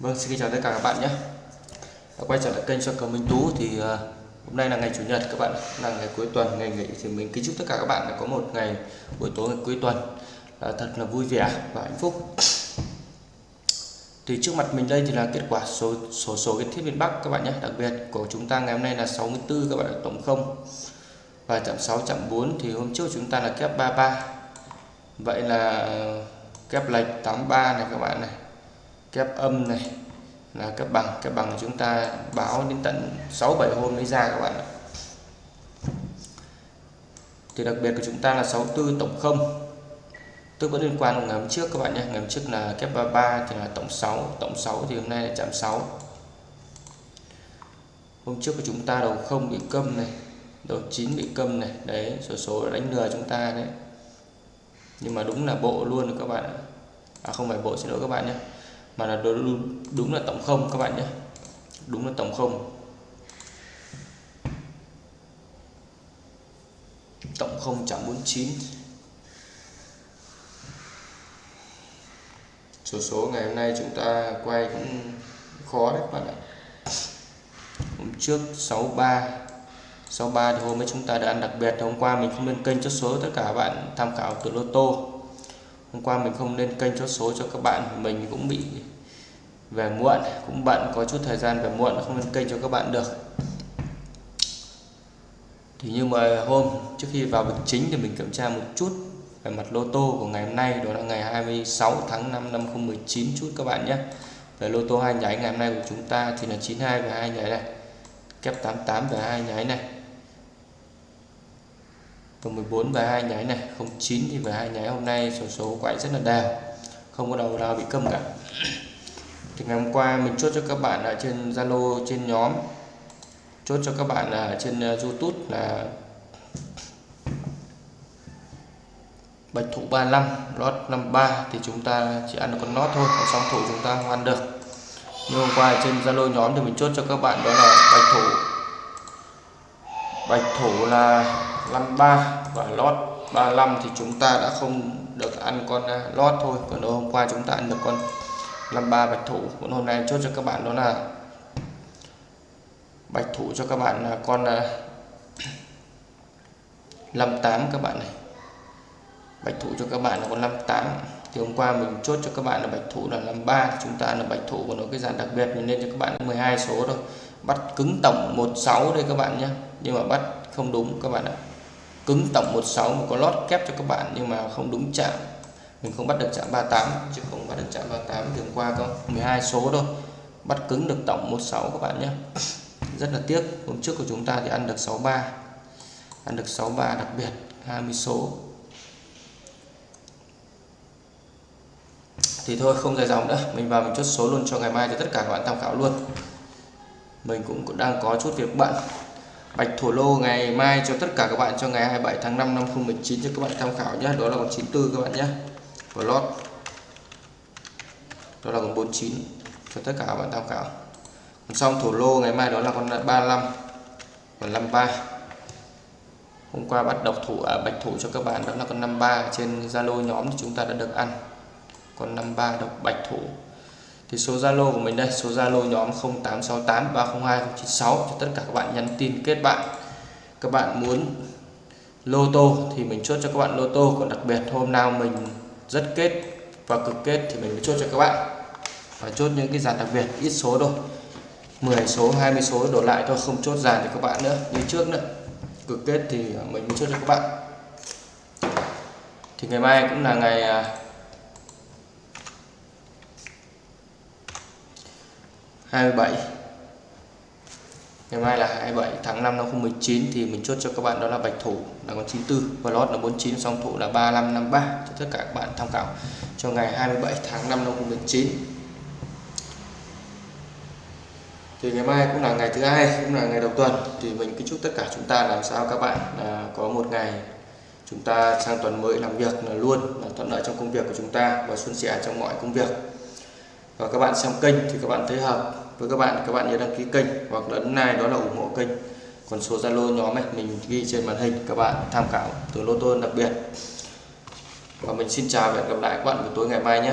Vâng, xin chào tất cả các bạn nhé. Quay trở lại kênh cho cầu Minh Tú thì uh, hôm nay là ngày chủ nhật các bạn, là ngày cuối tuần, ngày nghỉ thì mình kính chúc tất cả các bạn là có một ngày buổi tối ngày cuối tuần uh, thật là vui vẻ và hạnh phúc. Thì trước mặt mình đây thì là kết quả số số số cái thiết miền Bắc các bạn nhé, đặc biệt của chúng ta ngày hôm nay là 64 các bạn là tổng không và chạm 6 chạm 4 thì hôm trước chúng ta là kép 33. Vậy là kép lệch 83 này các bạn này kép âm này là cấp bằng kép bằng chúng ta báo đến tận 6 7 hôm mới ra các bạn ạ. Thì đặc biệt của chúng ta là 64 tổng không. Tức vẫn liên quan ngày hôm trước các bạn nhé. Ngày hôm trước là kép 33 thì là tổng 6 tổng 6 thì hôm nay là chạm 6 hôm trước của chúng ta đầu không bị câm này, đầu 9 bị câm này. Đấy, số số đánh lừa chúng ta đấy. Nhưng mà đúng là bộ luôn rồi các bạn ạ. À không phải bộ, xin lỗi các bạn nhé mà là đúng, đúng là tổng không các bạn nhé. Đúng là tổng không. Tổng không chạm 49 số số ngày hôm nay chúng ta quay cũng khó đấy các bạn ạ. Hôm trước 63 63 thì hôm ấy chúng ta đã ăn đặc biệt. Hôm qua mình không lên kênh chốt số tất cả các bạn tham khảo từ lô tô hôm qua mình không lên kênh chốt số cho các bạn, mình cũng bị về muộn, cũng bận, có chút thời gian về muộn, không lên kênh cho các bạn được. Thì như mà hôm, trước khi vào việc chính thì mình kiểm tra một chút về mặt lô tô của ngày hôm nay, đó là ngày 26 tháng 5 năm 2019 chút các bạn nhé. Về lô tô hai nháy ngày hôm nay của chúng ta thì là 92 và hai nháy này, kép 88 và hai nháy này và 14 và hai nháy này. 09 thì về hai nháy hôm nay. Số số quay rất là đều không có đầu nào bị câm cả. Thì ngày hôm qua mình chốt cho các bạn ở trên Zalo, trên nhóm. Chốt cho các bạn ở trên ờ, YouTube là bạch thủ 35 lót 53 thì chúng ta chỉ ăn được con lót thôi. Còn song thủ chúng ta không ăn được. Nhưng hôm qua trên Zalo nhóm thì mình chốt cho các bạn đó là bạch thủ bạch thủ là 53 và lót 35 thì chúng ta đã không được ăn con à, lót thôi. Còn hôm qua chúng ta ăn được con 53 bạch thủ còn hôm nay chốt cho các bạn đó là bạch thủ cho các bạn là con à, 58 các bạn này. Bạch thủ cho các bạn là con 58 thì hôm qua mình chốt cho các bạn là bạch thủ là 53 chúng ta là bạch thủ của nó cái dàn đặc biệt mình lên cho các bạn 12 số thôi. Bắt cứng tổng 16 đây các bạn nhé nhưng mà bắt không đúng các bạn ạ. Cứng tổng 16 mà có lót kép cho các bạn nhưng mà không đúng chạm. Mình không bắt được chạm 38 chứ không bắt được chạm 38 thì qua có 12 số thôi. Bắt cứng được tổng 16 các bạn nhé. Rất là tiếc, hôm trước của chúng ta thì ăn được 63 ăn được 63 đặc biệt 20 số. Thì thôi, không dài dòng nữa. Mình vào mình chốt số luôn cho ngày mai cho tất cả các bạn tham khảo luôn. Mình cũng đang có chút việc bận bạch thổ lô ngày mai cho tất cả các bạn cho ngày 27 tháng 5 năm 2019 cho các bạn tham khảo nhé. Đó là con 94 các bạn nhé. Và lót. Đó là con 49 cho tất cả các bạn tham khảo. Còn xong thổ lô ngày mai đó là con 35 và 53 hôm qua bắt độc thủ à, bạch thủ cho các bạn đó là con 53 trên Zalo nhóm thì chúng ta đã được ăn. Con 53 độc bạch thủ thì số Zalo của mình đây, số Zalo nhóm 0868 302 096 cho tất cả các bạn nhắn tin kết bạn. Các bạn muốn lô tô thì mình chốt cho các bạn lô tô, còn đặc biệt hôm nào mình rất kết và cực kết thì mình mới chốt cho các bạn. Và chốt những cái dàn đặc biệt, ít số thôi. 10 số 20 số đổ lại thôi, không chốt dàn cho các bạn nữa, như trước nữa. Cực kết thì mình mới chốt cho các bạn. Thì ngày mai cũng là ngày à, 27 ngày mai là 27 tháng 5 năm 2019 thì mình chốt cho các bạn đó là bạch thủ là con 94 và lót là 49 song thủ là 3553 cho tất cả các bạn tham khảo cho ngày 27 tháng 5 năm 2019 thì ngày mai cũng là ngày thứ hai, cũng là ngày đầu tuần. Thì mình kính chúc tất cả chúng ta làm sao các bạn là có một ngày chúng ta sang tuần mới làm việc là luôn, là thuận lợi trong công việc của chúng ta và suôn sẻ trong mọi công việc. Và các bạn xem kênh thì các bạn thấy hợp với các bạn các bạn nhớ đăng ký kênh hoặc là like đó là ủng hộ kênh. Còn số zalo nhóm này mình ghi trên màn hình, các bạn tham khảo từ lô tô đặc biệt. Và mình xin chào và hẹn gặp lại các bạn buổi tối ngày mai nhé.